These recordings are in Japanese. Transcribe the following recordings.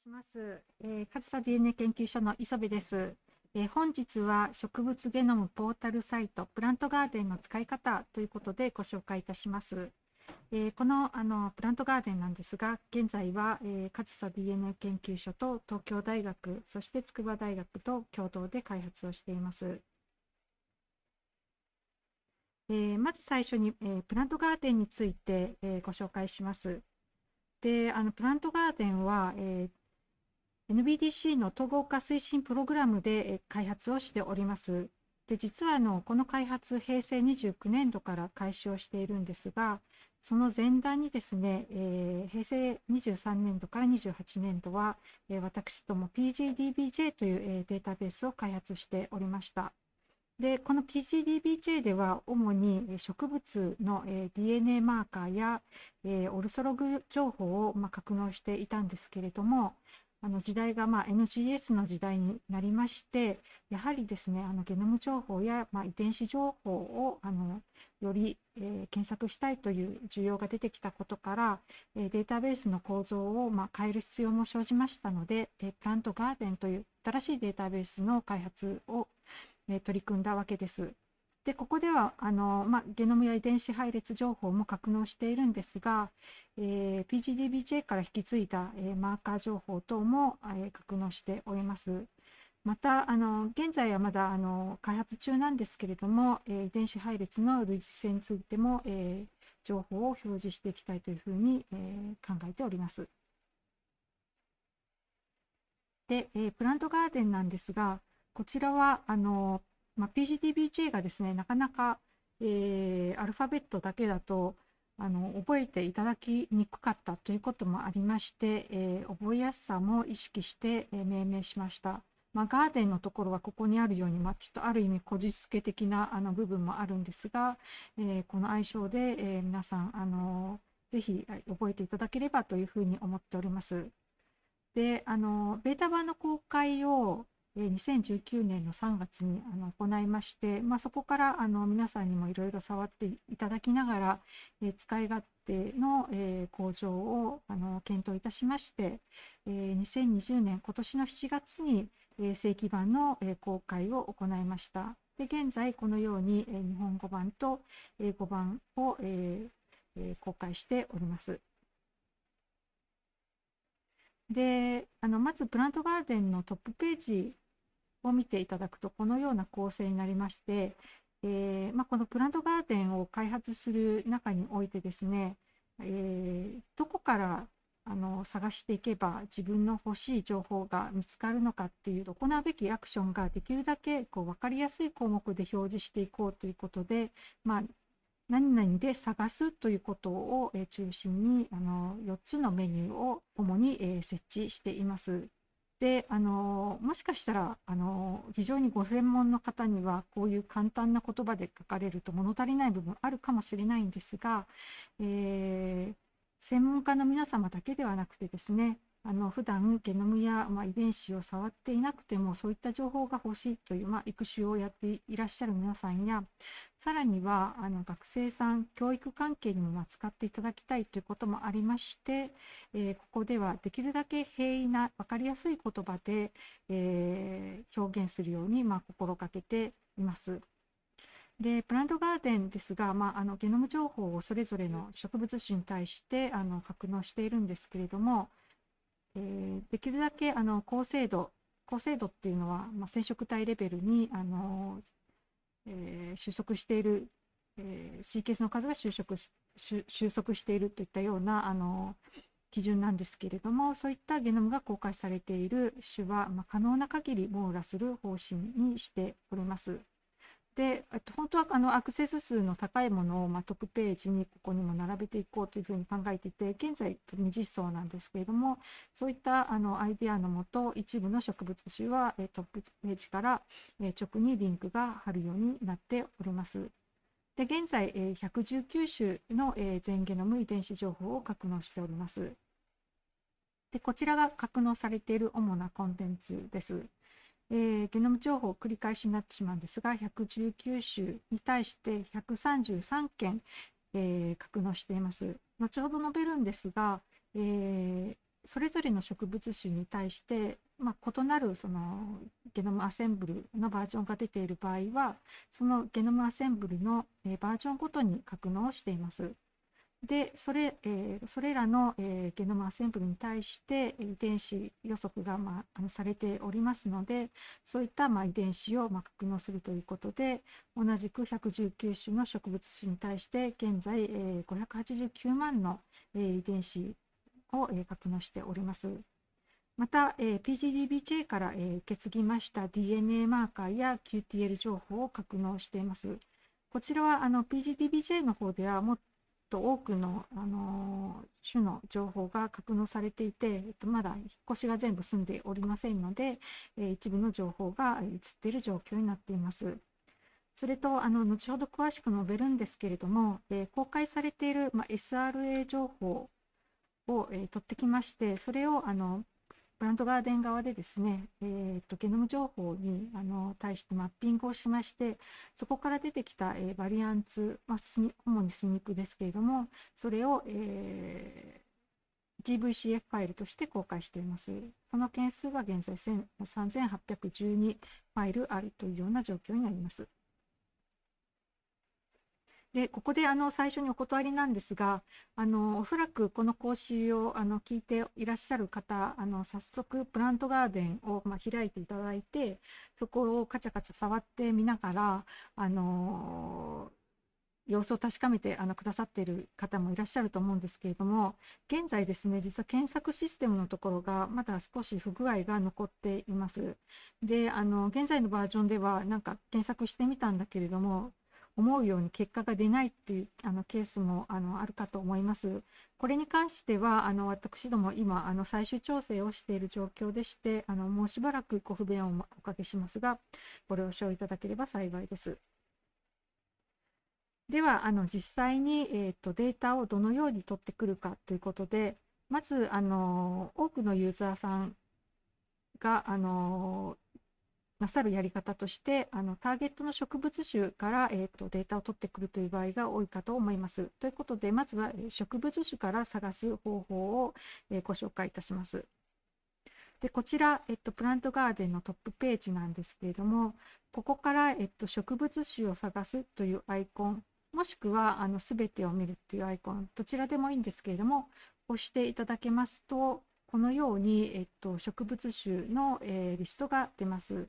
します。えー、上総 DNA 研究所の磯部です、えー、本日は植物ゲノムポータルサイトプラントガーデンの使い方ということでご紹介いたします。えー、このあのプラントガーデンなんですが、現在は、えー、上総 DNA 研究所と東京大学、そして筑波大学と共同で開発をしています。えー、まず最初に、えー、プラントガーデンについて、えー、ご紹介します。で、あのプラントガーデンは、えー NBDC の統合化推進プログラムで開発をしております。で実はあのこの開発平成29年度から開始をしているんですがその前段にですね、えー、平成23年度から28年度は、えー、私ども PGDBJ という、えー、データベースを開発しておりました。でこの PGDBJ では主に植物の、え DNA マーカーや、えオルソログ情報を、まあ、格納していたんですけれどもあの時代がまあ NGS の時代になりましてやはりですねあのゲノム情報やまあ遺伝子情報をあのより、えー、検索したいという需要が出てきたことから、えー、データベースの構造をまあ変える必要も生じましたので、えー、プラントガーデンという新しいデータベースの開発を、えー、取り組んだわけです。でここではあの、まあ、ゲノムや遺伝子配列情報も格納しているんですが、えー、PGDBJ から引き継いだ、えー、マーカー情報等も、えー、格納しております。またあの現在はまだあの開発中なんですけれども、えー、遺伝子配列の類似性についても、えー、情報を表示していきたいというふうに、えー、考えております。で、えー、プラントガーデンなんですがこちらはあのまあ、PGDBJ がですねなかなか、えー、アルファベットだけだとあの覚えていただきにくかったということもありまして、えー、覚えやすさも意識して、えー、命名しました。まあ、ガーデンのところはここにあるように、まあ、ちょっとある意味こじつけ的なあの部分もあるんですが、えー、この愛称で、えー、皆さん、あのぜひ覚えていただければというふうに思っております。で、あのベータ版の公開を2019年の3月にあの行いまして、まあ、そこからあの皆さんにもいろいろ触っていただきながら、え使い勝手の、え向上をあの検討いたしまして、え2020年今年の7月に、え正規版の、え公開を行いました。で現在このように、え日本語版と英語版を、え公開しております。であのまずプラントガーデンのトップページを見ていただくとこのような構成になりまして、えー、まあ、このプラントガーデンを開発する中においてですね、えー、どこからあの探していけば自分の欲しい情報が見つかるのかっていう行うべきアクションができるだけこう分かりやすい項目で表示していこうということで、まあ、何々で探すということを中心にあの4つのメニューを主に設置しています。であのもしかしたらあの非常にご専門の方にはこういう簡単な言葉で書かれると物足りない部分あるかもしれないんですが、えー、専門家の皆様だけではなくてですねあの普段ゲノムや、まあ、遺伝子を触っていなくてもそういった情報が欲しいという、まあ、育種をやっていらっしゃる皆さんやさらにはあの学生さん教育関係にもま使っていただきたいということもありまして、えー、ここではできるだけ平易な分かりやすい言葉で、えー、表現するように、まあ心がけています。でプラントガーデンですが、まあ、あのゲノム情報をそれぞれの植物種に対してあの格納しているんですけれどもえー、できるだけあの高精度高精度っていうのは、まあ、染色体レベルにあの、えー、収束している、えー、シーケースの数が収束収束しているといったようなあの基準なんですけれどもそういったゲノムが公開されている種は、まあ、可能な限り網羅する方針にしております。でと本当はあのアクセス数の高いものを、まあ、トップページにここにも並べていこうというふうに考えていて現在未実装なんですけれどもそういったあのアイデアのもと一部の植物種はえトップページからえ直にリンクが貼るようになっております。で現在え119種のえ全ゲノム遺伝子情報を格納しております。でこちらが格納されている主なコンテンツです。えー、ゲノム情報繰り返しになってしまうんですが119種に対して133件、えー、格納しています後ほど述べるんですが、えー、それぞれの植物種に対して、まあ、異なるそのゲノムアセンブルのバージョンが出ている場合はそのゲノムアセンブルの、バージョンごとに格納をしています。でそれ,、えー、それらの、えー、ゲノムアセンブルに対して遺伝子予測が、まあ、あのされておりますのでそういった、まあ、遺伝子を、まあ、格納するということで同じく119種の植物種に対して現在、えー、589万の、えー、遺伝子を、えー、格納しております。また、えー、PGDBJ から、えー、受け継ぎました DNA マーカーや QTL 情報を格納しています。こちらはあの PGDBJ の方ではもっと多くの、あの種の情報が格納されていて、えっと、まだ引っ越しが全部済んでおりませんので、えー、一部の情報が映っている状況になっています。それとあの後ほど詳しく述べるんですけれども、えー、公開されている、ま、SRA 情報を、えー、取ってきまして、それをあのプラントガーデン側でですね、えーと、ゲノム情報にあの対してマッピングをしまして、そこから出てきた、えー、バリアンツ、まあ、主にスニックですけれども、それを、えー、GVCF ファイルとして公開しています。その件数は現在3812ファイルあるというような状況になります。でここであの最初にお断りなんですがあのおそらくこの講習をあの聞いていらっしゃる方あの早速プラントガーデンを、まあ、開いていただいてそこをカチャカチャ触ってみながらあの様子を確かめてあのくださっている方もいらっしゃると思うんですけれども現在ですね実は検索システムのところがまだ少し不具合が残っています。であの現在のバージョンではなんか検索してみたんだけれども思うように結果が出ないっていうあのケースもあのあるかと思います。これに関してはあの私ども今あの最終調整をしている状況でしてあのもうしばらくご不便をおかけしますがご了承いただければ幸いです。ではあの実際に、えーと、データをどのように取ってくるかということでまずあの多くのユーザーさんがあのなさるやり方としてあのターゲットの植物種から、えーと、データを取ってくるという場合が多いかと思います。ということでまずは植物種から探す方法を、えー、ご紹介いたします。でこちら、えっと、プラントガーデンのトップページなんですけれどもここから、えっと、植物種を探すというアイコンもしくはあの全てを見るというアイコンどちらでもいいんですけれども押していただけますとこのように、えっと、植物種の、えー、リストが出ます。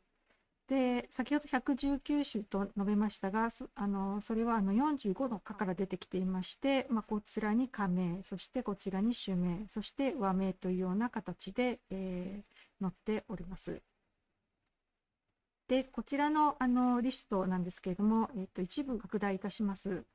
で先ほど119種と述べましたがそあのそれはあの45の課から出てきていまして、まあ、こちらに加名そしてこちらに種名そして和名というような形で、えー、載っております。でこちらのあのリストなんですけれども、えっ、と一部拡大いたします。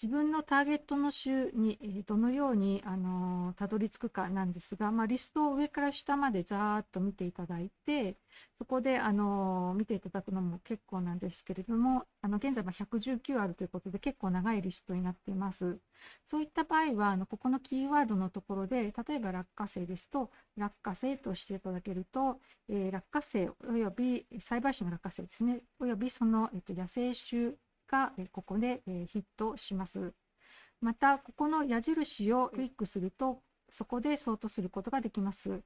自分のターゲットの種にどのようにあのたどり着くかなんですが、まあ、リストを上から下までざーっと見ていただいてそこであの見ていただくのも結構なんですけれどもあの現在は119あるということで結構長いリストになっています。そういった場合はあのここのキーワードのところで例えば落花生ですと落花生としていただけると、えー、落花生および栽培種の落花生ですねおよびその、えっと、野生種がここでヒットします。また、ここの矢印をクリックすると、そこでソートすることができます。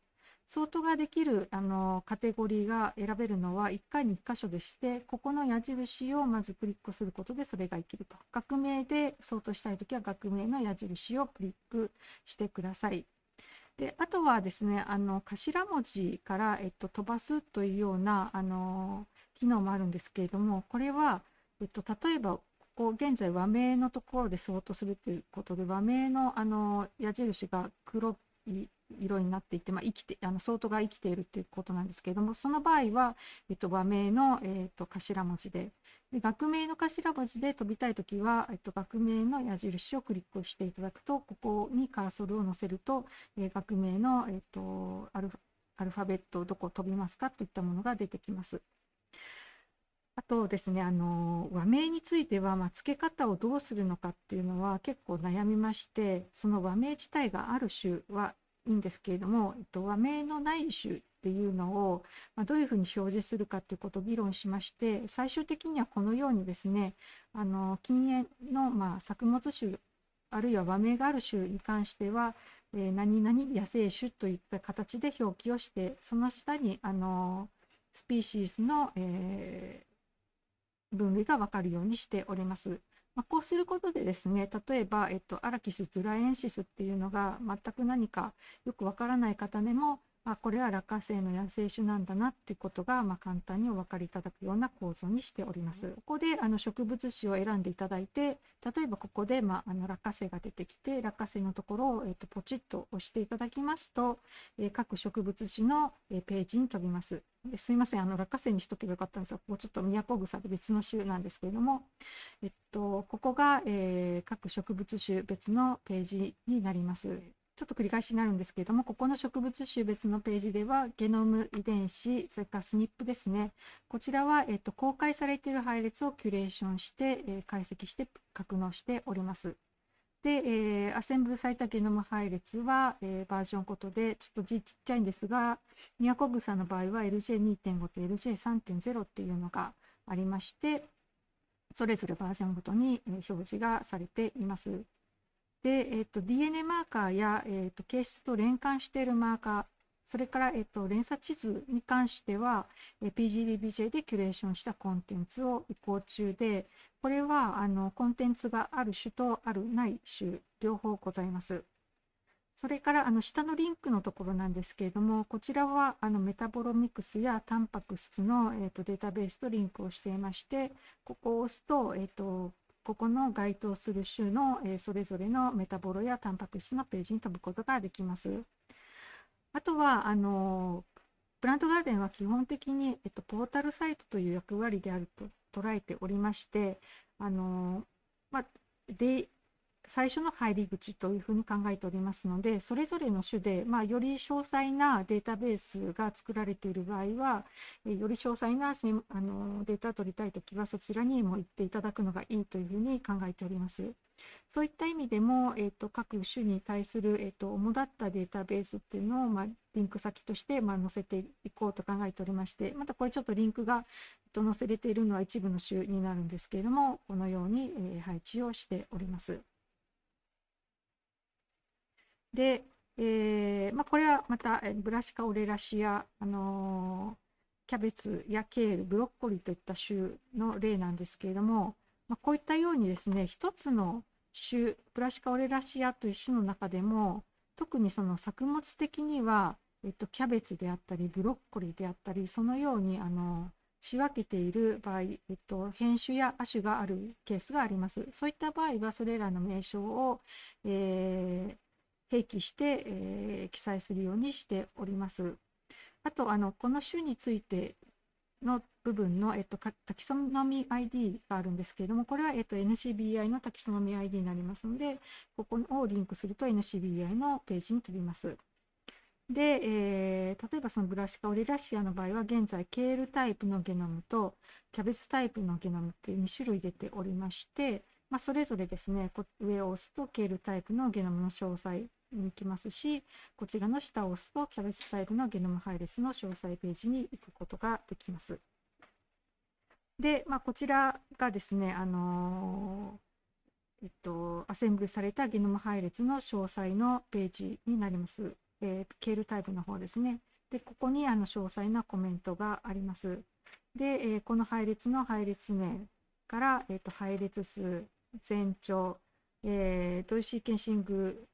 ソートができるあのカテゴリーが選べるのは1回に1箇所でして、ここの矢印をまずクリックすることでそれが生きると。学名でソートしたいときは学名の矢印をクリックしてください。であとはですねあの頭文字から、えっと、飛ばすというようなあの機能もあるんですけれどもこれはえっと、例えばここ現在和名のところで相当するということで和名のあの矢印が黒い色になっていて、まあ、生きてあの相当が生きているということなんですけれどもその場合は、えっと、和名の、えっと、頭文字でで学名の頭文字で飛びたいときは、えっと、学名の矢印をクリックしていただくとここにカーソルを載せると、えー、学名の、えっと、アルファベットどこ飛びますかといったものが出てきます。あとですね、あの和名については、まあ、付け方をどうするのかっていうのは結構悩みまして、その和名自体がある種はいいんですけれども、えっと、和名のない種っていうのを、まあ、どういうふうに表示するかということを議論しまして、最終的にはこのようにですね、あの禁煙の、まあ、作物種あるいは和名がある種に関しては、えー、何々野生種といった形で表記をしてその下にあのスピーシーズの、えー、分類が分かるようにしております。まあ、こうすることでですね例えば、えっと、アラキス・ドゥラエンシスっていうのが全く何かよくわからない方でもあこれは落花生の野生種なんだなっていうことが、まあ、簡単にお分かりいただくような構造にしております。ここであの植物種を選んでいただいて例えばここで、まあ、あの落花生が出てきて落花生のところを、えー、とポチッと押していただきますと、えー、各植物種の、えー、ページに飛びます。すいませんあの落花生にしとけばよかったんですがここちょっとミヤコグサで別の種なんですけれども、えっと、ここが、えー、各植物種別のページになります。ちょっと繰り返しになるんですけれども、ここの植物種別のページでは、ゲノム遺伝子、それからスニップですね。こちらは、えっと、公開されている配列をキュレーションして、えー、解析して格納しております。で、えー、アセンブルされたゲノム配列は、えー、バージョンごとで、ちょっと字ちっちゃいんですが、ミヤコグサの場合は LJ2.5 と LJ3.0 っていうのがありまして、それぞれバージョンごとに表示がされています。で、えっと、DNA マーカーや、えっと、形質と連関しているマーカー、それから、えっと、連鎖地図に関しては、え PGDBJ でキュレーションしたコンテンツを移行中で、これはあのコンテンツがある種とあるない種、両方ございます。それからあの下のリンクのところなんですけれども、こちらはあのメタボロミクスやタンパク質の、えー、とデータベースとリンクをしていまして、ここを押すと,、えー、とここの該当する種の、えそれぞれのメタボロやタンパク質のページに飛ぶことができます。あとはあのプラントガーデンは基本的に、えっと、ポータルサイトという役割であると捉えておりましてあの、まあ、最初の入り口というふうに考えておりますので、それぞれの種で、まあ、より詳細なデータベースが作られている場合は、より詳細なあのデータを取りたいときは、そちらにも行っていただくのがいいというふうに考えております。そういった意味でも、えーと、各種に対する、えーと、主だったデータベースっていうのを、まあ、リンク先として、まあ、載せていこうと考えておりまして、またこれちょっとリンクが、えー、と載せれているのは一部の種になるんですけれども、このように、えー、配置をしております。で、えーまあ、これはまたブラシカオレラシア、あのー、キャベツやケール、ブロッコリーといった種の例なんですけれども、まあ、こういったようにですね、一つの種、ブラシカオレラシアという種の中でも、特にその作物的には、えっと、キャベツであったり、ブロッコリーであったり、そのようにあの仕分けている場合、えっと、変種や亜種があるケースがあります。そういった場合は、それらの名称を、えー、併記して、えー、記載するようにしております。あと、あのこの種についての部分の、えっと、タキソノミ ID があるんですけれども、これは、えっと、NCBI のタキソノミ ID になりますので、ここをリンクすると NCBI のページに飛びます。で、えー、例えばそのブラシカオリラシアの場合は現在ケールタイプのゲノムとキャベツタイプのゲノムっていう2種類出ておりまして、まあ、それぞれですね上を押すとケールタイプのゲノムの詳細に行きますし、こちらの下を押すとキャベツタイプのゲノム配列の詳細ページに行くことができます。で、まあ、こちらがですね、あのえっと、アセンブルされたゲノム配列の詳細のページになります。えー、ケールタイプの方ですね。で、ここにあの詳細なコメントがあります。で、えー、この配列の配列名から、えーと、配列数、全長、えー、どういうシーケンシング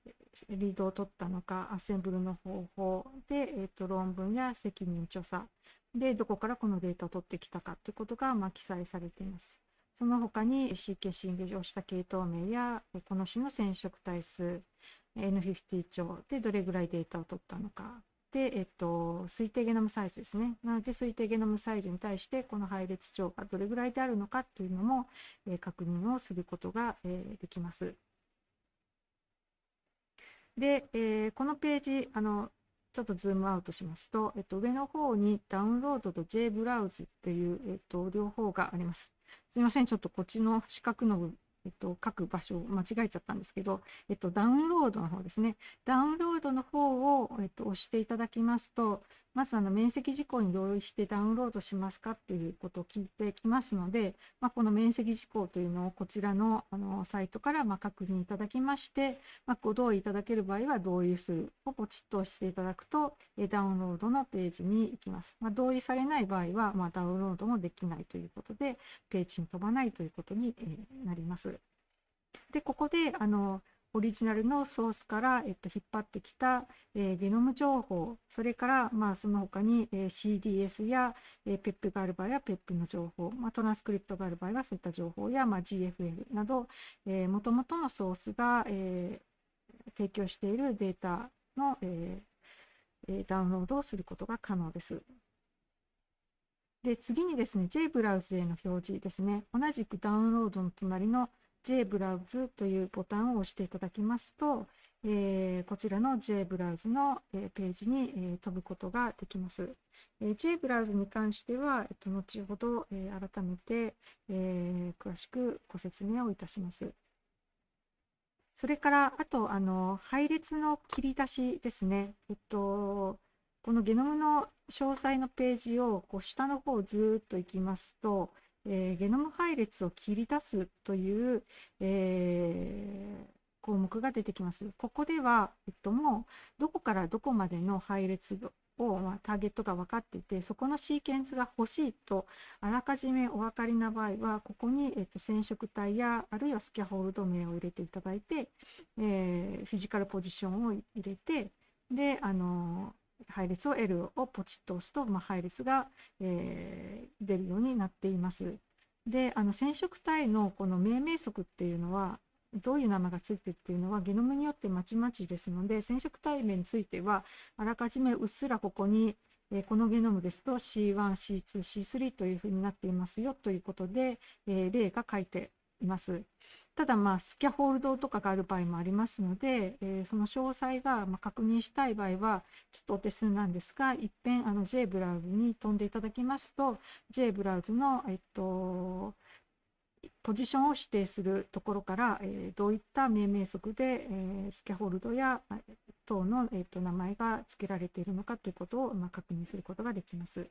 リードを取ったのか、アッセンブルの方法で、えーと、論文や責任調査で、どこからこのデータを取ってきたかということが、まあ、記載されています。その他にシーケンシングをした系統名や、この種の染色体数、N50 帳でどれぐらいデータを取ったのか、で、えっと、推定ゲノムサイズですね。なので、推定ゲノムサイズに対して、この配列帳がどれぐらいであるのかというのも、えー、確認をすることが、えー、できます。で、えー、このページ、あの、ちょっとズームアウトしますと、えっと、上の方にダウンロードと J ブラウズっていう、えっと、両方があります。すみません、ちょっとこっちの四角の、えっと、書く場所を間違えちゃったんですけど、えっと、ダウンロードの方ですね。ダウンロードの方を、えっと、押していただきますと、まずあの面積事項に同意してダウンロードしますかっていうことを聞いてきますので、まあ、この面積事項というのをこちらのあのサイトからま確認いただきまして、まあ、ご同意いただける場合は同意するをポチッと押していただくとダウンロードのページに行きます。まあ、同意されない場合は、まダウンロードもできないということでページに飛ばないということになります。でここであのオリジナルのソースから、えっと、引っ張ってきた、えー、ゲノム情報、それから、まあ、その他に、えー、CDS や、えー、PEP がある場合は PEP の情報、まあ、トランスクリプトがある場合はそういった情報や、まあ、GFL など、えー、元々のソースが、えー、提供しているデータの、えー、ダウンロードをすることが可能です。で次にですね、JBrowse への表示ですね、同じくダウンロードの隣の JBrowse というボタンを押していただきますと、えー、こちらの JBrowse の、えー、ページに、えー、飛ぶことができます。え、JBrowse に関しては、えっと、後ほど、え、改めて、えー、詳しくご説明をいたします。それから、あと、あの、配列の切り出しですね。えっと、このゲノムの詳細のページをこう下の方をずっと行きますと、えー、ゲノム配列を切り出すという、えー、項目が出てきます。ここでは、えっと、もうどこからどこまでの配列を、まあ、ターゲットが分かっていて、そこのシーケンスが欲しいとあらかじめお分かりな場合は、ここに、えっと、染色体やあるいはスキャホールド名を入れていただいて、えー、フィジカルポジションを入れて、で、あの配列を L をポチッと押すと、まあ、配列が、えー、出るようになっています。であの染色体のこの命名則っていうのはどういう名前がついてるっていうのはゲノムによってまちまちですので染色体名についてはあらかじめうっすらここに、えー、このゲノムですと C1、C2、C3 というふうになっていますよということで、えー、例が書いています。ただ、まあ、スキャホールドとかがある場合もありますので、えー、その詳細が、ま確認したい場合は、ちょっとお手数なんですが、いっぺんあの JBrowse に飛んでいただきますと、JBrowse の、えっと、ポジションを指定するところから、えー、どういった命名則で、えー、スキャホールドや等の、えーと、名前が付けられているのかということを、まあ、確認することができます。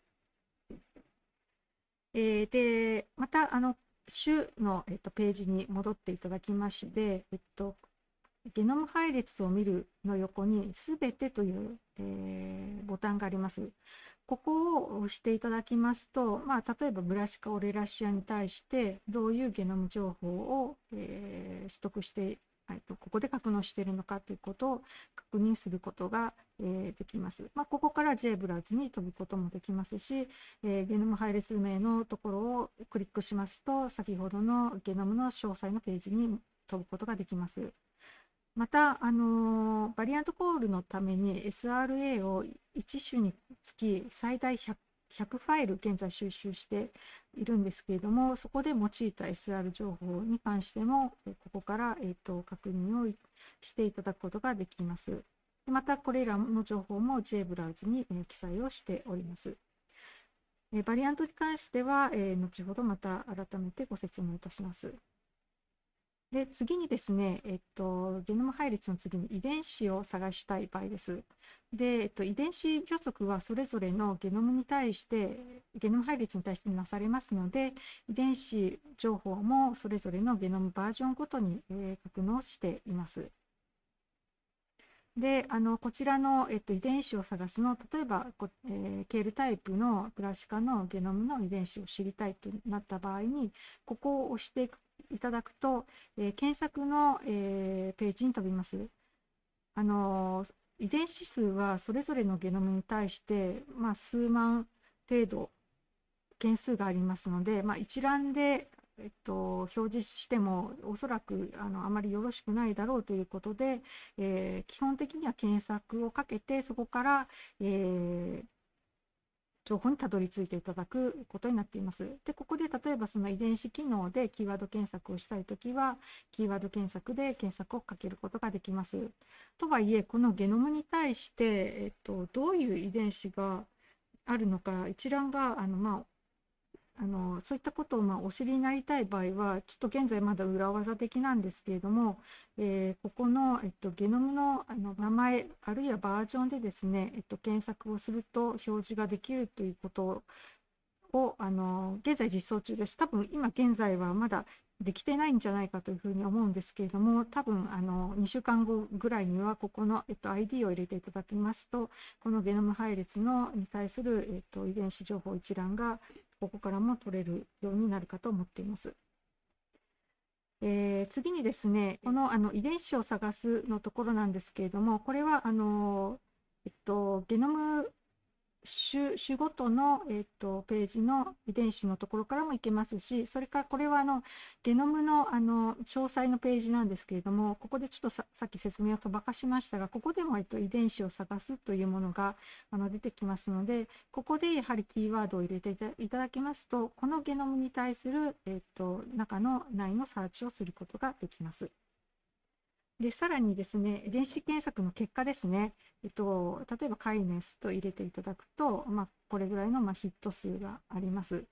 えー、でまたあの種の、えっと、ページに戻っていただきまして、えっと、ゲノム配列を見るの横にすべてという、えー、ボタンがあります。ここを押していただきますと、まあ、例えばブラシカオレラシアに対してどういうゲノム情報を、えー、取得してはい、とここで格納しているのかということを確認することが、えー、できます。まあ、ここから JBrowse に飛ぶこともできますし、えー、ゲノム配列名のところをクリックしますと、先ほどのゲノムの詳細のページに飛ぶことができます。また、あのバリアントコールのために SRA を1種につき最大100 100ファイル現在収集しているんですけれども、そこで用いた SR 情報に関しても、ここから、えーと、確認をしていただくことができます。また、これらの情報も JBrowse に、えー、記載をしております。えバリアントに関しては、えー、後ほどまた改めてご説明いたします。で、次にですね、えっと、ゲノム配列の次に遺伝子を探したい場合です。で、えっと、遺伝子予測はそれぞれのゲノムに対して、ゲノム配列に対してなされますので、遺伝子情報もそれぞれのゲノムバージョンごとに、えー、格納しています。で、あのこちらの、えっと、遺伝子を探すの、例えば、えー、ケールタイプのプラシカのゲノムの遺伝子を知りたいとなった場合に、ここを押していくいただくと、えー、検索の、えー、ページに飛びます。あの遺伝子数はそれぞれのゲノムに対して、まあ、数万程度件数がありますので、まあ、一覧で、えっと、表示してもおそらくあのあまりよろしくないだろうということで、えー、基本的には検索をかけてそこから、えー、情報にたどり着いていただくことになっています。で、ここで例えばその遺伝子機能でキーワード検索をしたいときは、キーワード検索で検索をかけることができます。とはいえ、このゲノムに対して、えっと、どういう遺伝子があるのか、一覧が、あの、まあ、あのそういったことをまあお知りになりたい場合はちょっと現在まだ裏技的なんですけれども、えー、ここの、えっと、ゲノムのあの名前あるいはバージョンでですね、えっと、検索をすると表示ができるということをあの現在実装中です。多分今現在はまだできてないんじゃないかというふうに思うんですけれども、多分あの2週間後ぐらいには、ここの、えっと、ID を入れていただきますと、このゲノム配列のに対する、えっと、遺伝子情報一覧が、ここからも取れるようになるかと思っています。えー、次にですね、このあの遺伝子を探すのところなんですけれども、これはあの、えっと、ゲノム種種ごとの、えーと、ページの遺伝子のところからもいけますし、それからこれはあのゲノムのあの詳細のページなんですけれども、ここでちょっとさっき説明を飛ばかしましたが、ここでも、えっと、遺伝子を探すというものがあの出てきますので、ここでやはりキーワードを入れていただきますと、このゲノムに対する、えっと、中の内のサーチをすることができます。で、さらにですね、電子検索の結果ですね、えっと、例えばカイネスと入れていただくと、まあ、これぐらいのまヒット数があります。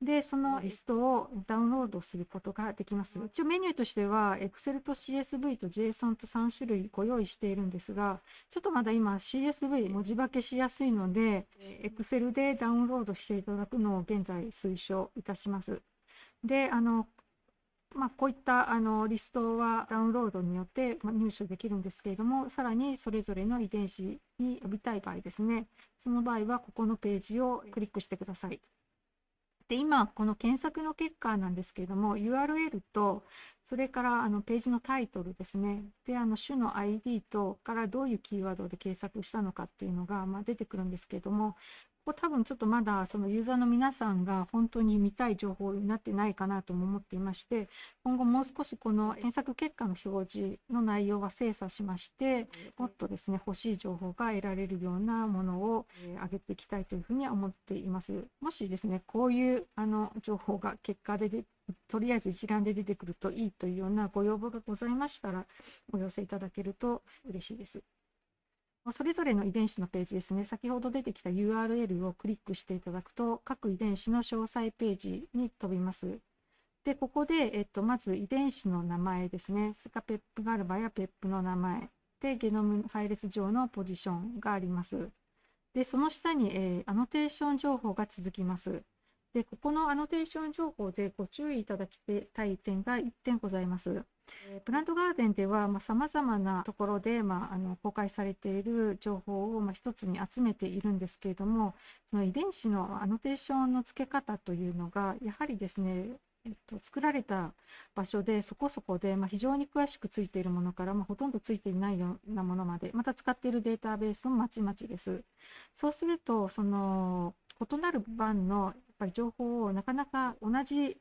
で、そのリストをダウンロードすることができます。一応メニューとしては、Excel と CSV と JSON と3種類ご用意しているんですが、ちょっとまだ今 CSV 文字化けしやすいので、Excel でダウンロードしていただくのを現在推奨いたします。で、あの、まあ、こういったあのリストはダウンロードによって、入手できるんですけれども、さらにそれぞれの遺伝子に呼びたい場合ですね、その場合はここのページをクリックしてください。で今、この検索の結果なんですけれども、URL と、それからあのページのタイトルですね、であの種の ID とからどういうキーワードで検索したのかっていうのが、まあ、出てくるんですけれども、こ多分ちょっとまだそのユーザーの皆さんが本当に見たい情報になってないかなとも思っていまして、今後もう少しこの検索結果の表示の内容は精査しまして、もっとですね、欲しい情報が得られるようなものを上げていきたいというふうには思っています。もしですね、こういうあの情報が結果でとりあえず一覧で出てくるといいというようなご要望がございましたら、お寄せいただけると嬉しいです。それぞれの遺伝子のページですね、先ほど出てきた URL をクリックしていただくと、各遺伝子の詳細ページに飛びます。で、ここで、えっと、まず遺伝子の名前ですね、それからペップがある場合はペップの名前、で、ゲノム配列上のポジションがあります。で、その下に、えー、アノテーション情報が続きます。で、ここのアノテーション情報でご注意いただきたい点が1点ございます。プラントガーデンではさまざ、まなところで、まあ、あの公開されている情報を、まあ、一つに集めているんですけれどもその遺伝子のアノテーションの付け方というのがやはりですねえっと、作られた場所でそこそこで、まあ、非常に詳しくついているものから、まあ、ほとんどついていないようなものまでまた使っているデータベースもまちまちです。そうするとその異なる版のやっぱり情報をなかなか同じ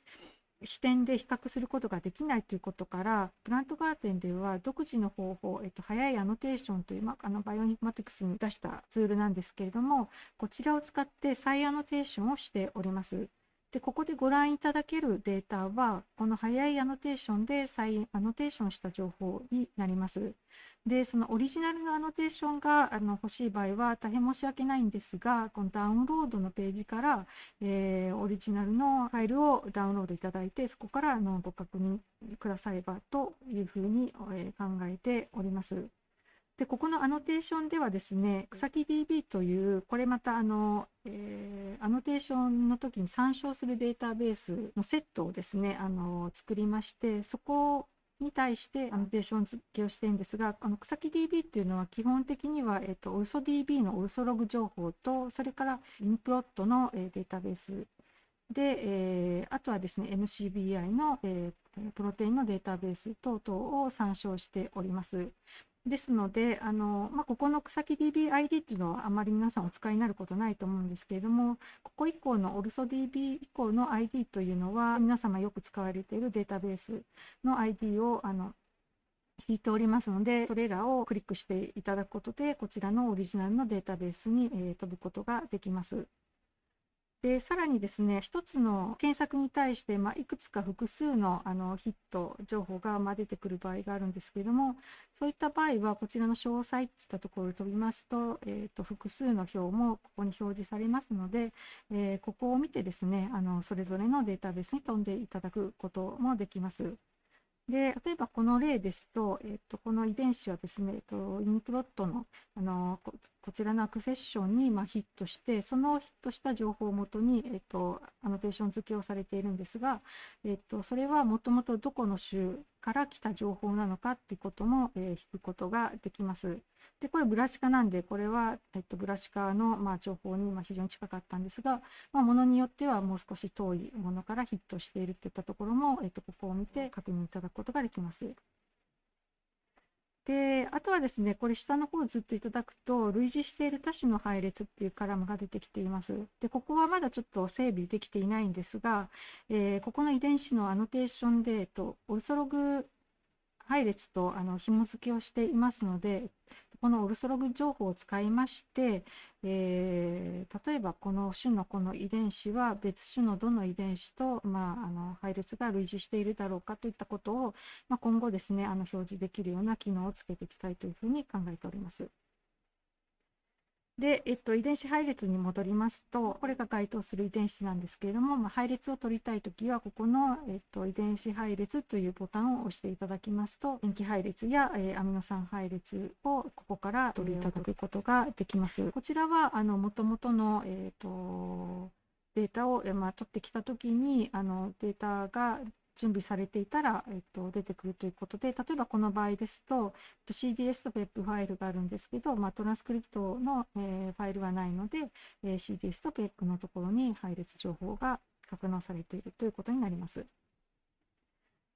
視点で比較することができないということから、プラントガーデンでは独自の方法、えっと、早いアノテーションという、まあ、あの Bioinformatics に出したツールなんですけれども、こちらを使って再アノテーションをしております。で、ここでご覧いただけるデータは、この早いアノテーションで再アノテーションした情報になります。で、そのオリジナルのアノテーションがあの欲しい場合は大変申し訳ないんですが、このダウンロードのページから、えー、オリジナルのファイルをダウンロードいただいて、そこからあのご確認くださればというふうに、え、考えております。で、ここのアノテーションではですね、 KusakiDB という、これまたあの、えー、アノテーションの時に参照するデータベースのセットをですね、あの、作りまして、そこに対してアノテーション付けをしてるんですが、あの草木 DB っていうのは基本的には、えっ、ー、と、嘘 DB の嘘ログ情報と、それから UniProt の、えー、データベースで、えー、あとはですね、MCBI の、えー、プロテインのデータベース等々を参照しております。ですので、あのまあ、ここの草木 DBID っていうのはあまり皆さんお使いになることないと思うんですけれども、ここ以降の OlsoDB 以降の ID というのは、皆様よく使われているデータベースの ID をあの引いておりますので、それらをクリックしていただくことで、こちらのオリジナルのデータベースに、えー、飛ぶことができます。でさらにですね一つの検索に対して、まあ、いくつか複数のあのヒット情報が、まあ、出てくる場合があるんですけれどもそういった場合はこちらの詳細といったところを飛びますと,、えーと、複数の表もここに表示されますので、えー、ここを見てですねあのそれぞれのデータベースに飛んでいただくこともできます。で例えばこの例ですと、えっと、この遺伝子はですね、えっと、イニプロットのあのこちらのアクセッションに、まあ、ヒットしてそのヒットした情報をもとに、えっと、アノテーション付けをされているんですが、えっと、それはもともとどこの州から来た情報なのかっていうことも、えー、引くことができます。でこれブラシカなんでこれは、えっと、ブラシカの、まあ、情報に、まあ、非常に近かったんですが、まあ、ものによってはもう少し遠いものからヒットしているといったところも、えっと、ここを見て確認いただくことができます。で、あとはですね、これ下の方をずっといただくと、類似している多種の配列っていうカラムが出てきています。で、ここはまだちょっと整備できていないんですが、えー、ここの遺伝子のアノテーションで、えっと、オルソログ配列とあの紐付けをしていますので、このオルソログ情報を使いまして、えー、例えばこの種のこの遺伝子は別種のどの遺伝子と、まあ、あの配列が類似しているだろうかといったことを、まあ、今後ですねあの表示できるような機能をつけていきたいというふうに考えております。で、えっと、遺伝子配列に戻りますと、これが該当する遺伝子なんですけれども、まあ、配列を取りたいときは、ここの、えっと、遺伝子配列というボタンを押していただきますと、塩基配列や、えー、アミノ酸配列をここから取りいただくことができます。こちらは、あの、元々の、えっと、データを、まあ、取ってきたときに、あの、データが準備されていたら、えっと、出てくるということで、例えばこの場合ですと、CDS と PEP ファイルがあるんですけど、まあ、トランスクリプトの、えー、ファイルはないので、えー、CDS と PEP のところに配列情報が格納されているということになります。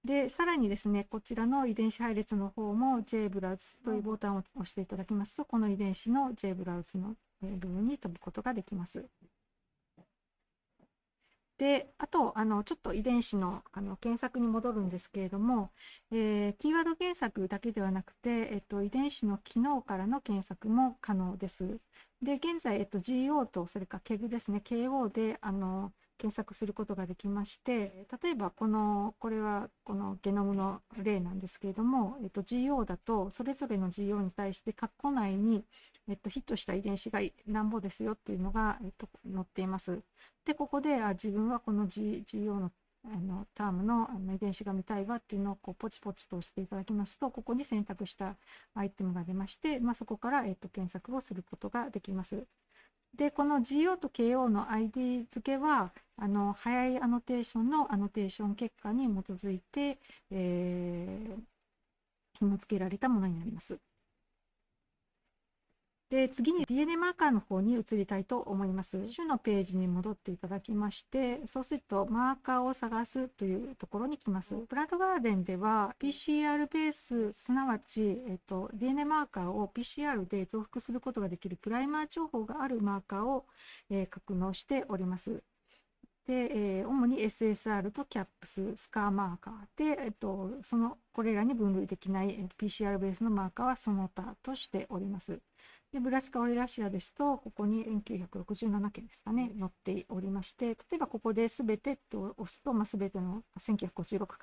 で、さらにですね、こちらの遺伝子配列の方も JBrowse というボタンを押していただきますと、この遺伝子の JBrowse の部分に飛ぶことができます。で、あと、あの、ちょっと遺伝子のあの検索に戻るんですけれども、えー、キーワード検索だけではなくて、えっと、遺伝子の機能からの検索も可能です。で、現在、えっと、GO と、それから KEG ですね、KO で、あの、検索することができまして、例えばこの、これはこのゲノムの例なんですけれども、えっと、GO だと、それぞれの GO に対して、括弧内に、えっと、ヒットした遺伝子がなんぼですよっていうのが、えっと、載っています。で、ここで、あ自分はこの、G、GO のあのタームのあの遺伝子が見たいわっていうのをこうポチポチと押していただきますと、ここに選択したアイテムが出まして、まあ、そこから、えっと、検索をすることができます。で、この GO と KO の ID 付けは、あの、早いアノテーションのアノテーション結果に基づいて、えー、紐付けられたものになります。で、次に DNA マーカーの方に移りたいと思います。種のページに戻っていただきまして、そうするとマーカーを探すというところに来ます。プラントガーデンでは PCR ベース、すなわち、えっと、DNA マーカーを PCR で増幅することができるプライマー情報があるマーカーを、えー、格納しております。で、えー、主に SSR と CAPS、スカーマーカーで、えっと、その、これらに分類できない PCR ベースのマーカーはその他としております。でブラシカオリラシアですと、ここに1967件ですかね、載っておりまして、例えばここで全てと押すと、まあ、全ての1956か、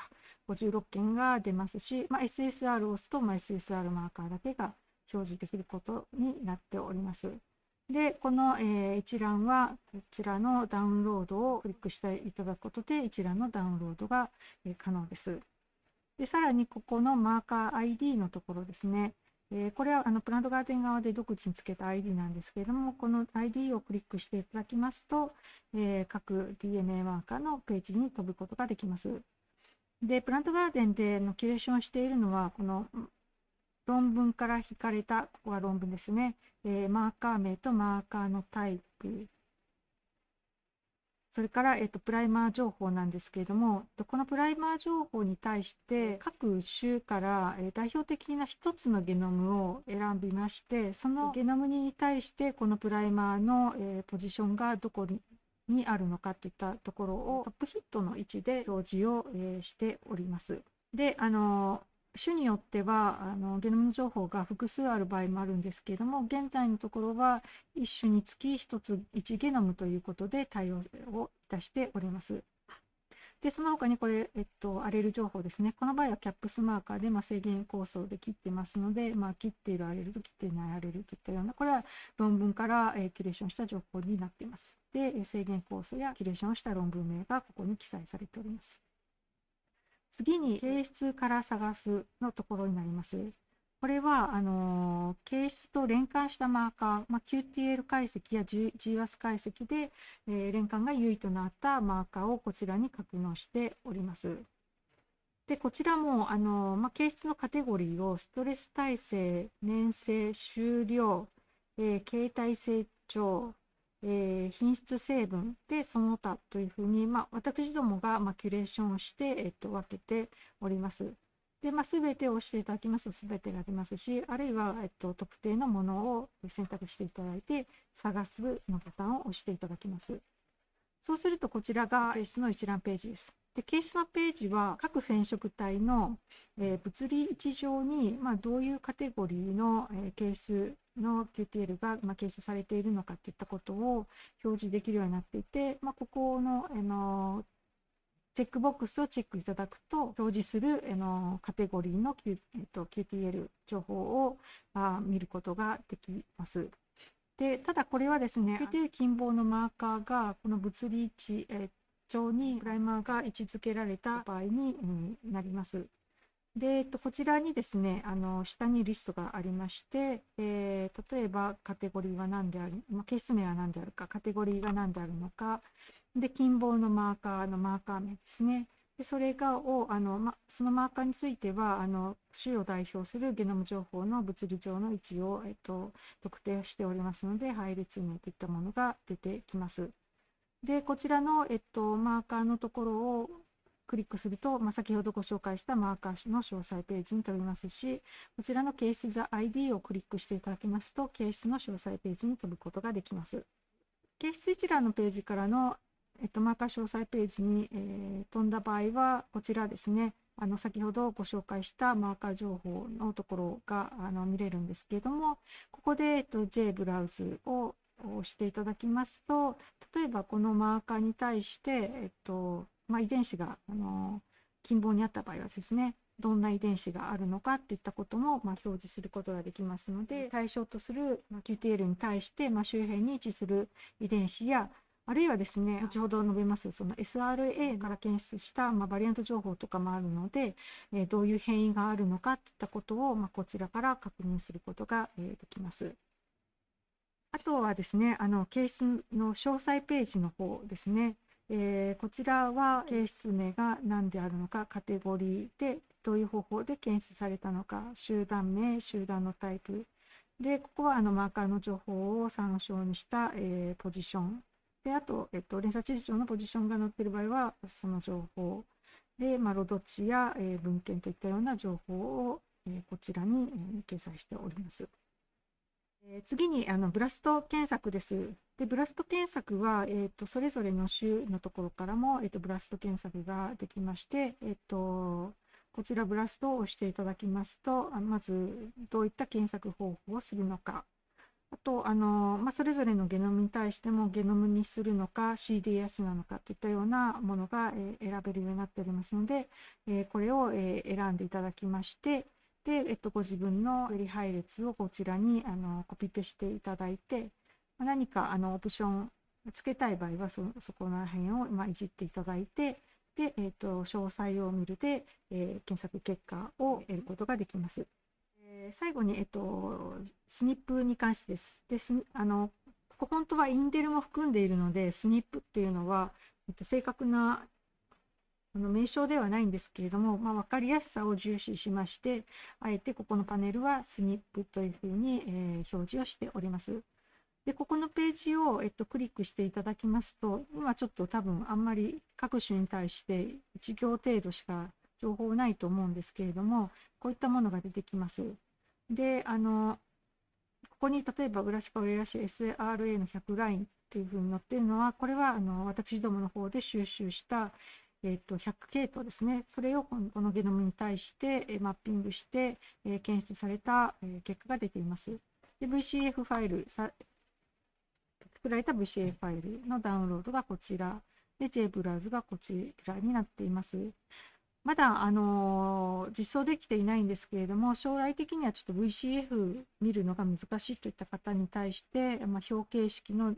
56件が出ますし、まあ、SSR を押すと、まあ、SSR マーカーだけが表示できることになっております。で、この、えー、一覧は、こちらのダウンロードをクリックしていただくことで、一覧のダウンロードが、え、可能です。で、さらにここのマーカー ID のところですね、えー、これはあの Plant GARDEN 側で独自につけた ID なんですけれども、この ID をクリックしていただきますと、えー、各 DNA マーカーのページに飛ぶことができます。で、 Plant GARDEN でのキュレーションしているのは、この論文から引かれた、ここが論文ですね、えー、マーカー名とマーカーのタイプ、それから、えっと、プライマー情報なんですけれども、このプライマー情報に対して、各種から、え代表的な一つのゲノムを選びまして、そのゲノムに対して、このプライマーの、えポジションがどこににあるのかといったところをトップヒットの位置で表示を、えしております。で、あの種によってはあのゲノム情報が複数ある場合もあるんですけれども現在のところは1種につき1つ1ゲノムということで対応をいたしております。でその他にこれ、えっと、アレル情報ですね。この場合はキャップスマーカーで、まあ、制限構想で切ってますので、まあ、切っているアレルと切っていないアレルといったような、これは論文から、えー、キュレーションした情報になっています。で、制限構想やキュレーションした論文名がここに記載されております。次に形質から探すのところになります。これはあの形質と連関したマーカー、まあ、QTL 解析や GWAS 解析で、えー、連関が優位となったマーカーをこちらに格納しております。でこちらもあの、まあ、形質のカテゴリーをストレス耐性、粘性、終了、えー、形態成長、えー、品質成分でその他というふうに、まあ、私どもが、まあ、キュレーションをして、えっと、分けております。で、まあ、全てを押していただきますと全てが出ますし、あるいは、えっと、特定のものを選択していただいて、探すのボタンを押していただきます。そうすると、こちらが形質の一覧ページです。で、形質のページは各染色体の、えー、物理位置上に、まあ、どういうカテゴリーの、えー、形質の QTL が、まあ、検出されているのかといったことを表示できるようになっていて、まあ、ここの、あのチェックボックスをチェックいただくと表示するあのカテゴリーの、Q えっと、QTL 情報をまあ見ることができます。でただこれはですね QTL 近傍のマーカーがこの物理位置、え上にプライマーが位置づけられた場合に、うん、なります。で、えっと、こちらにですね、あの下にリストがありまして、えー、例えばカテゴリーは何である、まあ、ケース名は何であるか、カテゴリーが何であるのか、で、近傍のマーカーのマーカー名ですね。でそれがをあの、ま、そのマーカーについてはあの種を代表するゲノム情報の物理上の位置を、えっと、特定しておりますので配列名といったものが出てきます。でこちらの、えっと、マーカーのところをクリックすると、まあ、先ほどご紹介したマーカーの詳細ページに飛びますし、こちらのケース The ID をクリックしていただきますと、ケースの詳細ページに飛ぶことができます。ケース一覧のページからの、えっと、マーカー詳細ページに、えー、飛んだ場合は、こちらですね、あの先ほどご紹介したマーカー情報のところがあの見れるんですけれども、ここで、えっと、J ブラウズを押していただきますと、例えばこのマーカーに対して、えっと、まあ、遺伝子があの近傍にあった場合はですねどんな遺伝子があるのかといったことも、まあ、表示することができますので対象とする QTL に対して、まあ、周辺に位置する遺伝子やあるいはですね後ほど述べますその SRA から検出した、まあ、バリアント情報とかもあるので、えー、どういう変異があるのかといったことを、まあ、こちらから確認することが、えー、できます。あとはですねあのケースの詳細ページの方ですねえー、こちらは形質名が何であるのかカテゴリーでどういう方法で検出されたのか集団名集団のタイプ。でここはあのマーカーの情報を参照にした、えー、ポジション。であと、えっと、連鎖地図上のポジションが載っている場合はその情報。で、まあ、ロド値や、えー、文献といったような情報を、えー、こちらに、えー、掲載しております。え、次にあのブラスト検索です。でブラスト検索は、えーと、それぞれの種のところからも、えーと、ブラスト検索ができまして、えーと、こちらブラストを押していただきますと、まずどういった検索方法をするのか、あと、あのまあ、それぞれのゲノムに対してもゲノムにするのか CDS なのかといったようなものが、えー、選べるようになっておりますので、えー、これを、えー、選んでいただきまして、で、えっと、ご自分のより配列をこちらにあのコピペしていただいて、何かあのオプションつけたい場合はそそこら辺を、まあ、いじっていただいて、で、えーと、詳細を見るで、えー、検索結果を得ることができます。えー、最後に、えーと、スニップに関してです。であのここ本当はインデルも含んでいるので、スニップっていうのは、えっと、正確なあの名称ではないんですけれども、まあ、分かりやすさを重視しまして、あえてここのパネルはスニップというふうに、え、表示をしております。で、ここのページを、えっと、クリックしていただきますと、今ちょっと多分あんまり各種に対して1行程度しか情報ないと思うんですけれども、こういったものが出てきます。で、あの、ここに例えばブラシカオレラシ SRA の100ラインっていうふうに載っているのは、これはあの私どもの方で収集した、えっと、100系統ですね、それをこのゲノムに対してマッピングして、え検出された結果が出ています。で VCF ファイル作られた VCF ファイルのダウンロードがこちら、で JBrowse がこちらになっています。まだ、あの実装できていないんですけれども、将来的にはちょっと VCF 見るのが難しいといった方に対して、まあ、表形式の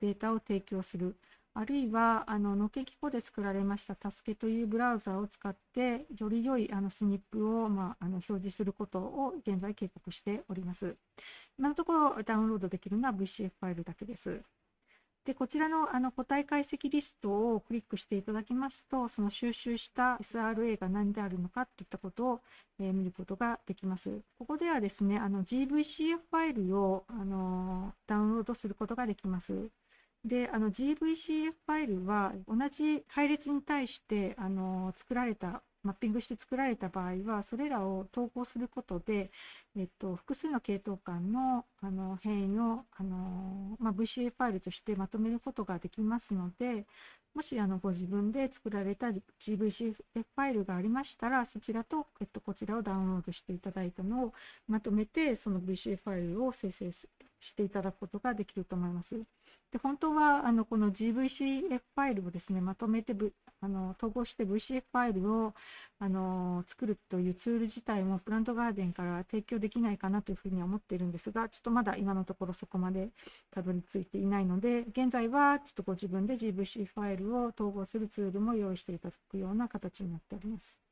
データを提供する。あるいは、あの、のけきこで作られましたタスケというブラウザを使って、より良いあのスニップを、まあ、あの表示することを現在計画しております。今のところダウンロードできるのは VCF ファイルだけです。で、こちらのあの個体解析リストをクリックしていただきますと、その収集した SRA が何であるのかといったことを、えー、見ることができます。ここではですね、GVCF ファイルをあのダウンロードすることができます。で、あの GVCF ファイルは同じ配列に対してあの作られたマッピングして作られた場合は、それらを統合することで、えっと、複数の系統間のあの変異をあの、まあ、VCA ファイルとしてまとめることができますので、もしあのご自分で作られた GVCF ファイルがありましたら、そちらと、えっと、こちらをダウンロードしていただいたのをまとめて、その VCF ファイルを生成すしていただくことができると思います。で本当はあのこの GVCF ファイルをですね、まとめて、v、あの統合して VCF ファイルをあの作るというツール自体もプラントガーデンから提供できないかなというふうに思っているんですが、ちょっとまだ今のところそこまでたどり着いていないので、現在はちょっとご自分で GVC ファイルを統合するツールも用意していただくような形になっております。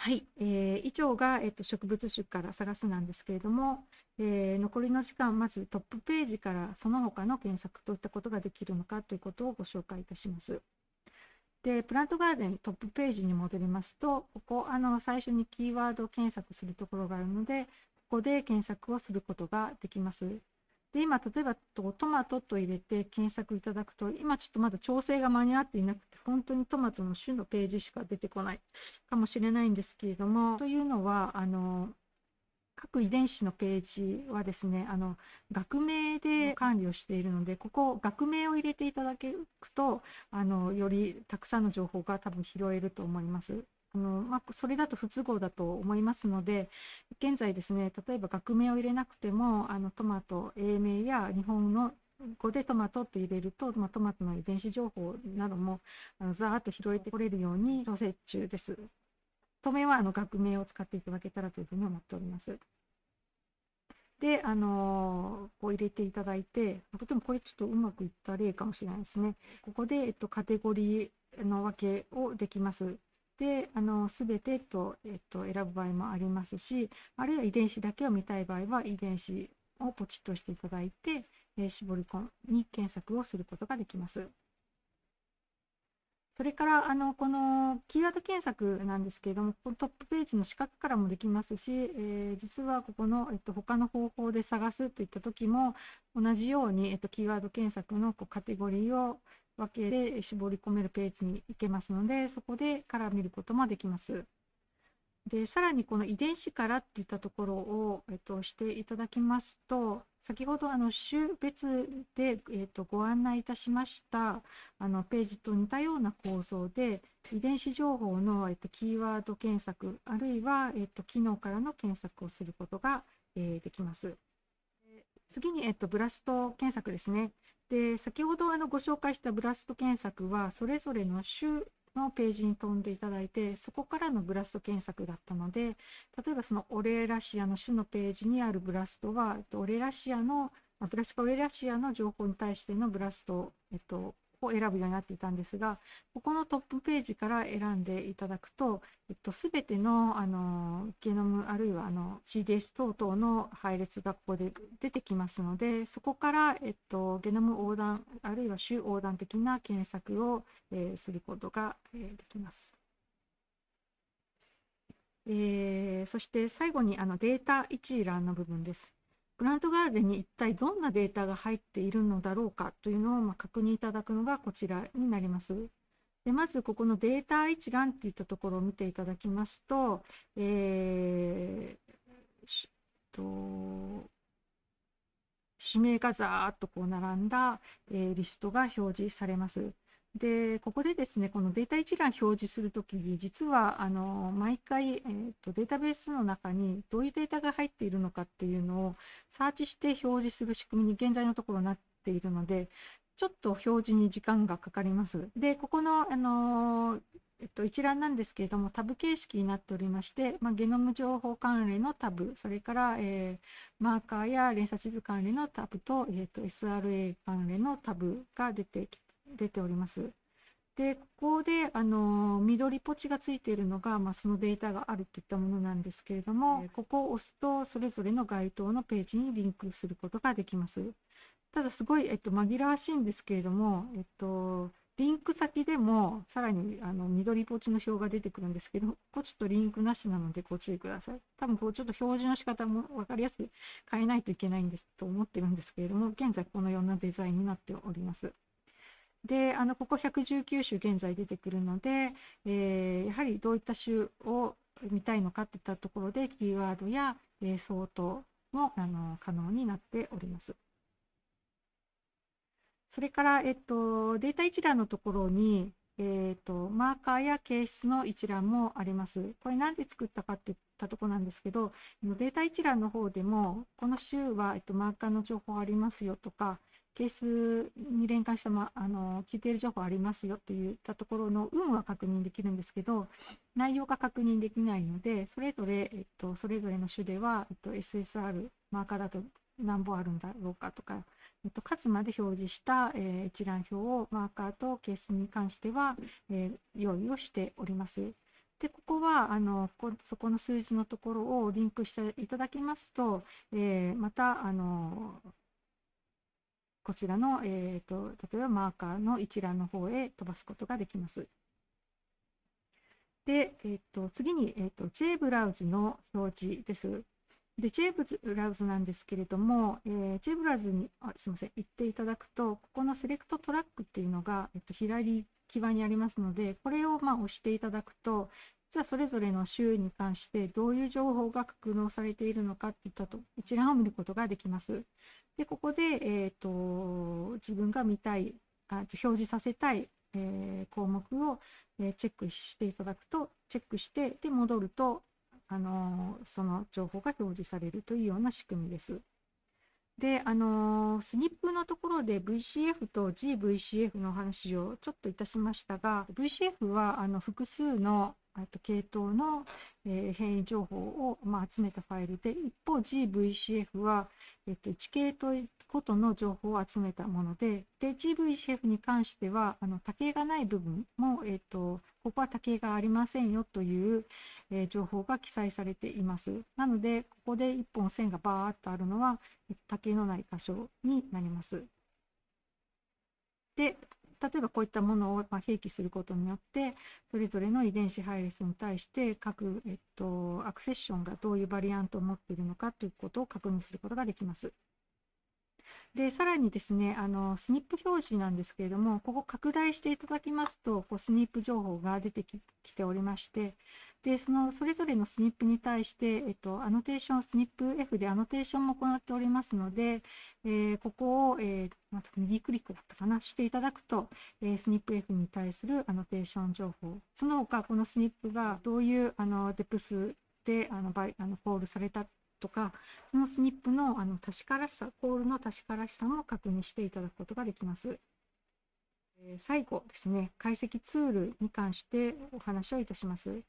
はい、えー、以上が、えっと、植物種から探すなんですけれども、えー、残りの時間、まずトップページからその他の検索といったことができるのかということをご紹介いたします。で、プラントガーデントップページに戻りますと、ここ、あの、最初にキーワード検索するところがあるので、ここで検索をすることができます。で、今、例えばトマトと入れて検索いただくと、今ちょっとまだ調整が間に合っていなくて、本当にトマトの種のページしか出てこないかもしれないんですけれども、というのは、あの、各遺伝子のページはですね、あの、学名で管理をしているので、ここ、学名を入れていただくと、あの、よりたくさんの情報が多分拾えると思います。あのまあ、それだと不都合だと思いますので、現在ですね、例えば学名を入れなくても、あのトマト、英名や日本の語でトマトと入れると、まあ、トマトの遺伝子情報などもあのざーっと拾えてこれるように調整中です。当面はあの学名を使っていただけたらというふうに思っております。で、あのこう入れていただいて、でもこれちょっとうまくいった例かもしれないですね。ここで、えっと、カテゴリーの分けをできます。で、あの、すべてと、えっと、選ぶ場合もありますし、あるいは遺伝子だけを見たい場合は、遺伝子をポチッとしていただいて、えー、絞り込み検索をすることができます。それから、あの、このキーワード検索なんですけれども、このトップページの四角からもできますし、えー、実はここの、えっと、他の方法で探すといった時も、同じように、えっと、キーワード検索のこうカテゴリーを分けで絞り込めるページに行けますので、そこでから見ることもできます。で、さらにこの遺伝子からっていったところを、えっと、していただきますと、先ほどあの種別で、えっと、ご案内いたしましたあのページと似たような構造で、遺伝子情報の、えっと、キーワード検索、あるいは、えっと、機能からの検索をすることが、えー、できます。次に、えっと、ブラスト検索ですね。で、先ほどあのご紹介したブラスト検索は、それぞれの種のページに飛んでいただいて、そこからのブラスト検索だったので、例えばそのオレラシアの種のページにあるブラストは、オレラシアの、ブラスカオレラシアの情報に対してのブラスト、えっと、を選ぶようになっていたんですが、ここのトップページから選んでいただくと、えっと、すべての、あの、ゲノム、あるいは、あの、CDS 等々の配列がここで出てきますので、そこから、えっと、ゲノム横断、あるいは種横断的な検索を、えー、することが、えー、できます。えー、そして最後にあのデータ一覧の部分です。プラントガーデンに一体どんなデータが入っているのだろうかというのをま確認いただくのがこちらになります。でまずここのデータ一覧っていったところを見ていただきますと、えー、と指名がざーっとこう並んだ、えー、リストが表示されます。で、ここでですね、このデータ一覧表示するときに、実はあの毎回、えーと、データベースの中にどういうデータが入っているのかっていうのをサーチして表示する仕組みに現在のところなっているので、ちょっと表示に時間がかかります。で、ここの、あのえっと、一覧なんですけれども、タブ形式になっておりまして、まあ、ゲノム情報関連のタブ、それから、えー、マーカーや連鎖地図関連のタブと、えーと、SRA 関連のタブが出て出ております。で、ここで、あの、緑ポチがついているのが、まあ、そのデータがあるといったものなんですけれども、ここを押すと、それぞれの該当のページにリンクすることができます。ただ、すごい、えっと、紛らわしいんですけれども、えっと、リンク先でもさらにあの緑ポチの表が出てくるんですけど、ここちょっとリンクなしなのでご注意ください。多分こうちょっと表示の仕方も分かりやすく変えないといけないんですと思ってるんですけれども、現在このようなデザインになっております。で、あのここ119種現在出てくるので、えー、やはりどういった種を見たいのかといったところで、キーワードや、えー、相当もあの可能になっております。それから、えっと、データ一覧のところに、えっと、マーカーや形質の一覧もあります。これなんで作ったかっていったところなんですけど、データ一覧の方でも、この週は、えっと、マーカーの情報ありますよとか、ケースに連関した、ま、あの聞いている情報ありますよっていったところの有無は確認できるんですけど、内容が確認できないので、それぞれ、えっと、それぞれの種では、えっと、SSR、マーカーだと何本あるんだろうかとか、えっと、数まで表示した、えー、一覧表をマーカーとケースに関しては、えー、用意をしております。で、ここは、あの、こそこの数字のところをリンクしていただきますと、えー、また、あの、こちらの、えーと、例えばマーカーの一覧の方へ飛ばすことができます。で、えーと、次に、えーと、JBrowse の表示です。で、J ブラウズなんですけれども、えー、J ブラウズにあ、すみません、行っていただくと、ここのセレクトトラックっていうのが、えっと、左際にありますので、これをまあ押していただくと、実はそれぞれの州に関してどういう情報が格納されているのかっていったと一覧を見ることができます。で、ここで、えーと、自分が見たいあ、表示させたい、えー、項目を、えー、チェックしていただくと、チェックして、で、戻ると、あのその情報が表示されるというような仕組みです。で、あのスニップのところで VCF と GVCF の話をちょっといたしましたが、VCF はあの複数のと系統の、え、変異情報を、ま、集めたファイルで、一方 GVCF は、えっと、1系統ごとの情報を集めたもので、で、GVCF に関しては、あの、多形がない部分も、えっと、ここは多形がありませんよという、え、情報が記載されています。なので、ここで1本線がバーっとあるのは、多形のない箇所になります。で、例えばこういったものをま併記することによってそれぞれの遺伝子配列に対して各、えっと、アクセッションがどういうバリアントを持っているのかということを確認することができます。で、さらにですね、あの、 SNP 表示なんですけれども、ここ拡大していただきますと、こう SNP 情報が出てきておりまして、で、そのそれぞれの SNP に対して、えっと、アノテーション、スニップ F でアノテーションも行っておりますので、えー、ここを、えー、また右クリックだったかな、していただくと、えー、スニップ F に対するアノテーション情報、その他、この SNP がどういうあの depth であのバイあのコールされたとか、そのスニップのあの確からしさ、コールの確からしさも確認していただくことができます。え最後ですね、解析ツールに関してお話をいたします。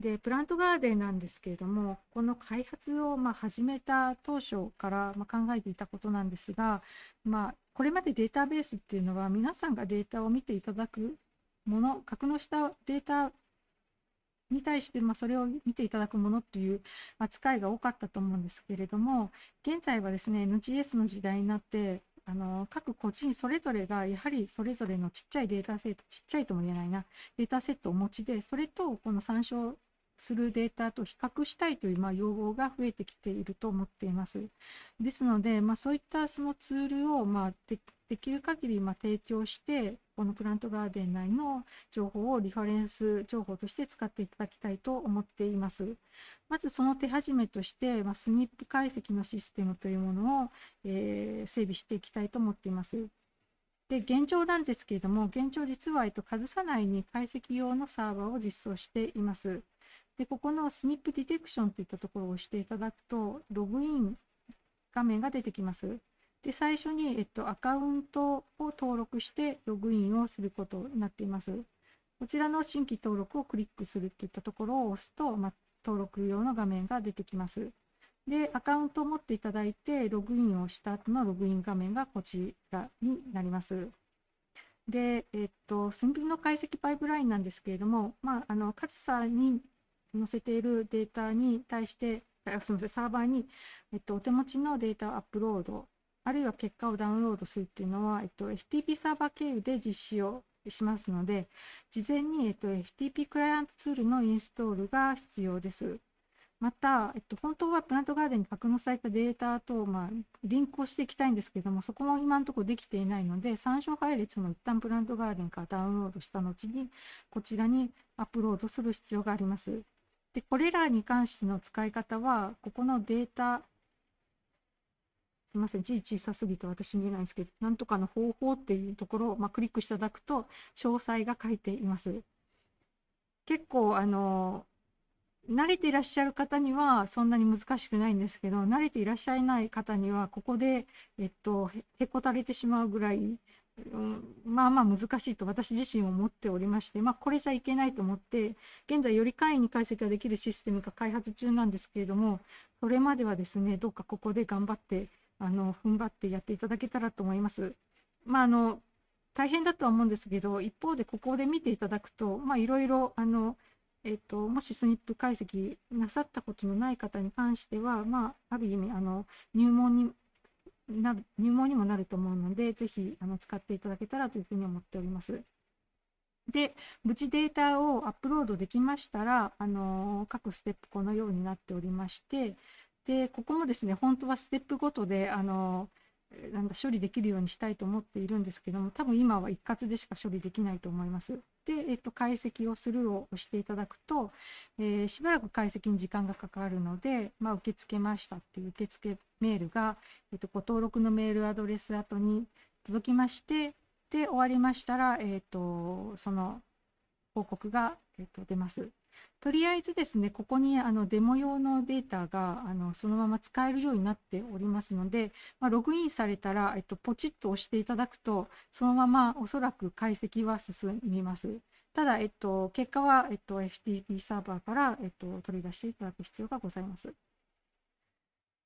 でプラントガーデンなんですけれどもこの開発をま始めた当初からま考えていたことなんですが、まあ、これまでデータベースっていうのは皆さんがデータを見ていただくもの格納したデータに対してまそれを見ていただくものっていう扱いが多かったと思うんですけれども現在はですね NGS の時代になってあの各個人それぞれがやはりそれぞれのちっちゃいデータセットちっちゃいとも言えないなデータセットをお持ちでそれとこの参照するデータと比較したいという、まあ、要望が増えてきていると思っています。ですので、まあ、そういったそのツールを、まあ、でできる限りま提供して、このプラントガーデン内の情報をリファレンス情報として使っていただきたいと思っています。まずその手始めとして、まあ、スニップ解析のシステムというものを、えー、整備していきたいと思っています。で、現状なんですけれども、現状実は、えっと、数さ内に解析用のサーバーを実装しています。で、ここのスニップディテクションといったところを押していただくと、ログイン画面が出てきます。で、最初に、えっと、アカウントを登録してログインをすることになっています。こちらの新規登録をクリックするといったところを押すと、ま、登録用の画面が出てきます。で、アカウントを持っていただいて、ログインをした後のログイン画面がこちらになります。で、えっと、寸分の解析パイプラインなんですけれども、まあ、あの、カツサに載せているデータに対して、すみません、サーバーに、えっと、お手持ちのデータをアップロード、あるいは結果をダウンロードするっていうのは、えっと、FTP サーバー経由で実施をしますので、事前に、えっと、FTP クライアントツールのインストールが必要です。また、えっと、本当はプラントガーデンに格納されたデータと、まあ、リンクをしていきたいんですけども、そこも今のところできていないので、参照配列も一旦プラントガーデンからダウンロードした後に、こちらにアップロードする必要があります。で、これらに関しての使い方は、ここのデータ、すみません、字小さすぎて私見えないんですけど、なんとかの方法っていうところを、まあ、クリックしていただくと、詳細が書いています。結構、あの、慣れていらっしゃる方にはそんなに難しくないんですけど、慣れていらっしゃらない方には、ここで、えっと、へこたれてしまうぐらい、うん、まあまあ難しいと私自身思っておりまして、まあ、これじゃいけないと思って、現在より簡易に解析ができるシステムが開発中なんですけれども、それまではですね、どうかここで頑張って、あの、踏ん張ってやっていただけたらと思います。まあ、あの、大変だとは思うんですけど、一方でここで見ていただくと、いろいろ、えっと、もしスニップ解析なさったことのない方に関しては、まあ、ある意味、あの、入門にな、入門にもなると思うので、ぜひ、あの、使っていただけたらというふうに思っております。で、無事データをアップロードできましたら、あの、各ステップこのようになっておりまして、で、ここもですね、本当はステップごとで、あの、なんだ処理できるようにしたいと思っているんですけども多分今は一括でしか処理できないと思います。で、えっと、解析をするを押していただくと、えー、しばらく解析に時間がかかるので、まあ、受け付けましたっていう受付メールが、えっと、ご登録のメールアドレス後に届きましてで終わりましたら、えっと、その報告が、えっと、出ます。とりあえずですね、ここにあのデモ用のデータがあのそのまま使えるようになっておりますので、まあ、ログインされたら、えっと、ポチッと押していただくと、そのままおそらく解析は進みます。ただ、えっと、結果は、えっと、FTP サーバーから、えっと、取り出していただく必要がございます。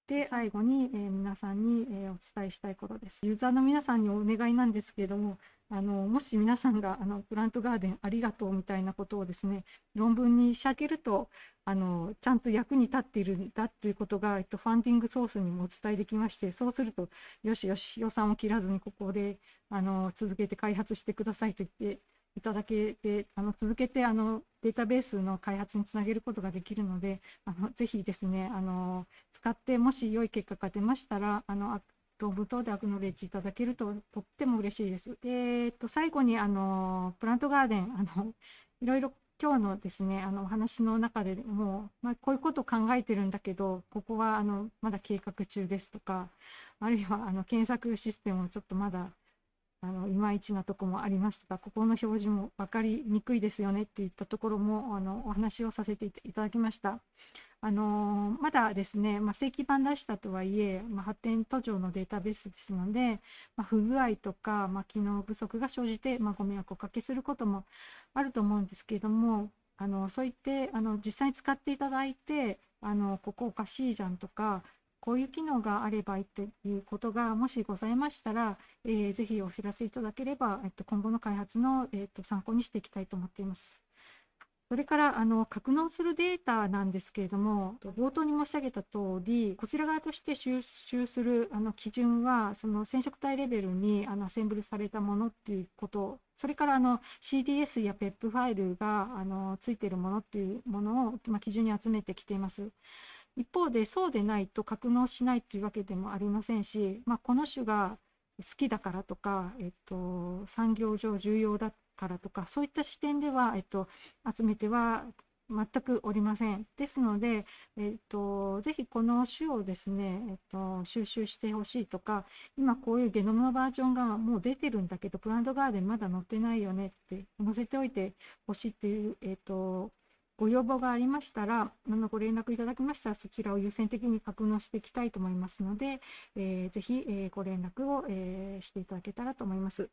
で、最後に、えー、皆さんに、えー、お伝えしたいことです。ユーザーの皆さんにお願いなんですけれども、あのもし皆さんがあのプラントガーデンありがとうみたいなことをですね論文に仕上げるとあのちゃんと役に立っているんだということが、えっと、ファンディングソースにもお伝えできましてそうするとよしよし予算を切らずにここであの続けて開発してくださいと言っていただけてあの続けてあのデータベースの開発につなげることができるのであのぜひですねあの使ってもし良い結果が出ましたらあの論文等でアクノレッジいただけるととっても嬉しいです。でえっと、最後にあのプラントガーデンあのいろいろ今日のですねあのお話の中でもう、まあ、こういうことを考えてるんだけどここはあのまだ計画中ですとかあるいはあの検索システムをちょっとまだあのいまいちなとこもありますがここの表示も分かりにくいですよねっていったところもあのお話をさせていただきました。あのまだですね、まあ、正規版出したとはいえ、まあ、発展途上のデータベースですので、まあ、不具合とか、ま、機能不足が生じて、ま、ご迷惑をおかけすることもあると思うんですけれども、あのそう言ってあの実際に使っていただいて、あのここおかしいじゃんとか、こういう機能があればいいということがもしございましたら、えー、ぜひお知らせいただければ、えっと、今後の開発の、えっと、参考にしていきたいと思っています。それからあの格納するデータなんですけれども、冒頭に申し上げた通り、こちら側として収集するあの基準は、その染色体レベルにあのアセンブルされたものっていうこと、それからあの CDS や PEP ファイルがあのついているものっていうものを、まあ、基準に集めてきています。一方で、そうでないと格納しないというわけでもありませんし、まあ、この種が好きだからとか、えっと、産業上重要だからとかそういった視点では、えっと、集めては全くおりません。ですので、えっと、ぜひこの種をですね、えっと、収集してほしいとか、今こういうゲノムのバージョンがもう出てるんだけど、プラントガーデンまだ載ってないよねって載せておいてほしいっていう、えっと、ご要望がありましたら、あのご連絡いただきましたら、そちらを優先的に格納していきたいと思いますので、えー、ぜひ、えー、ご連絡を、えー、していただけたらと思います。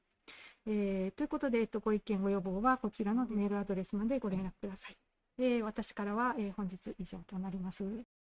えー、ということで、えっと、ご意見、ご要望はこちらのメールアドレスまでご連絡ください。えー、私からは、えー、本日以上となります。